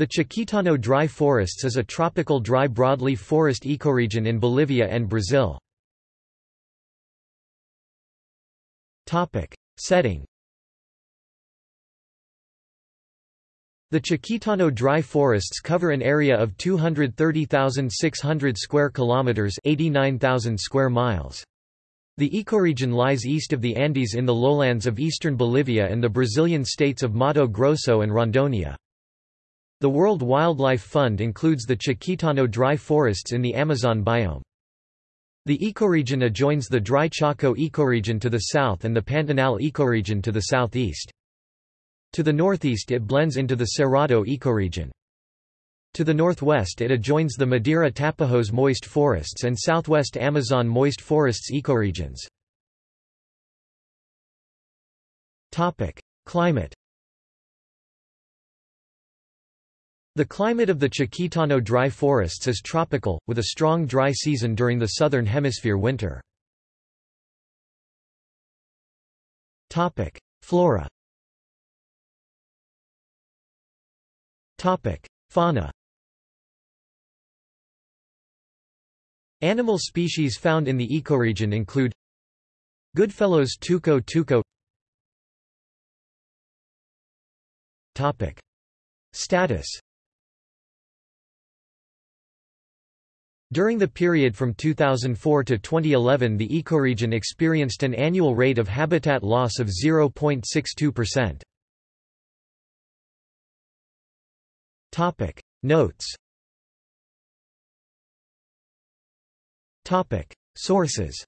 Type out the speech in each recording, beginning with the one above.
The Chiquitano dry forests is a tropical dry broadleaf forest ecoregion in Bolivia and Brazil. Setting The Chiquitano dry forests cover an area of 230,600 square kilometers, 89,000 square miles. The ecoregion lies east of the Andes in the lowlands of eastern Bolivia and the Brazilian states of Mato Grosso and Rondônia. The World Wildlife Fund includes the Chiquitano dry forests in the Amazon biome. The ecoregion adjoins the dry Chaco ecoregion to the south and the Pantanal ecoregion to the southeast. To the northeast it blends into the Cerrado ecoregion. To the northwest it adjoins the Madeira Tapajos moist forests and southwest Amazon moist forests ecoregions. Climate The climate of the Chiquitano dry forests is tropical, with a strong dry season during the southern hemisphere winter. Flora Fauna Animal species found in the ecoregion include Goodfellow's tuco tuco Status During the period from 2004 to 2011 the ecoregion experienced an annual rate of habitat loss of 0.62%. Topic. Notes. Topic. Sources.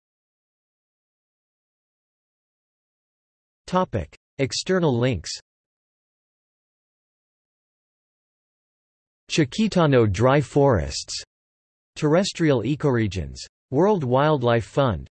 Topic. External links. Chiquitano dry forests Terrestrial ecoregions. World Wildlife Fund